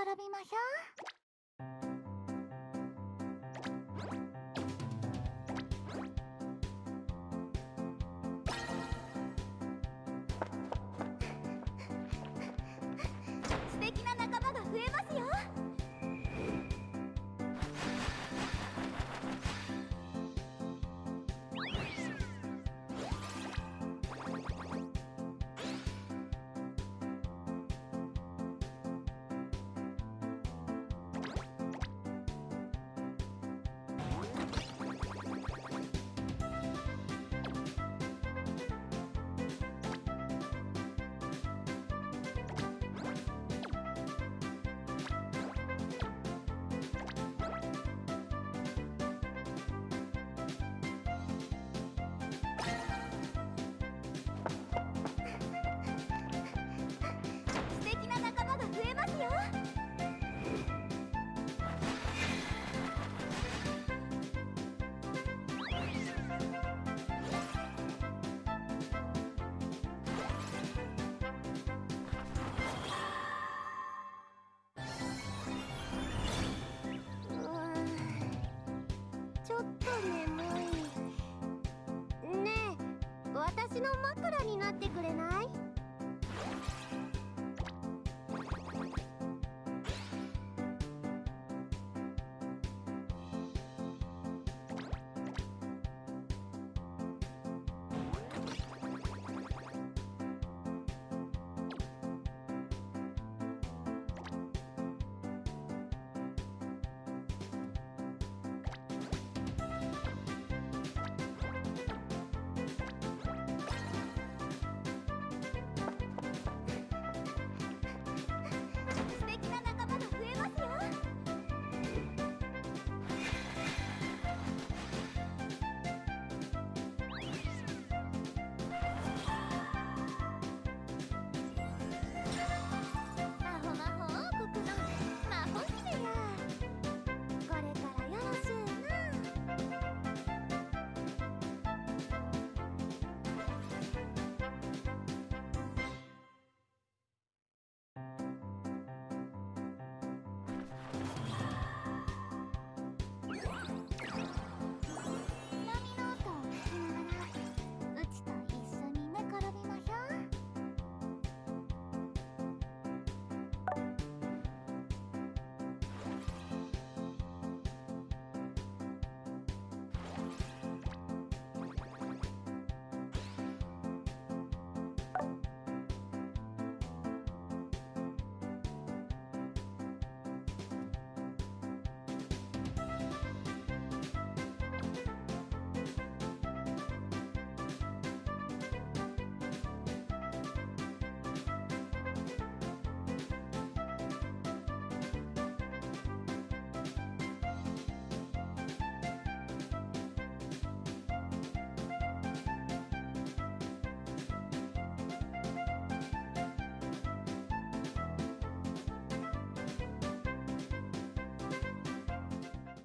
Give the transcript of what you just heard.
転びましょう。と眠いねえ私の枕になってくれない？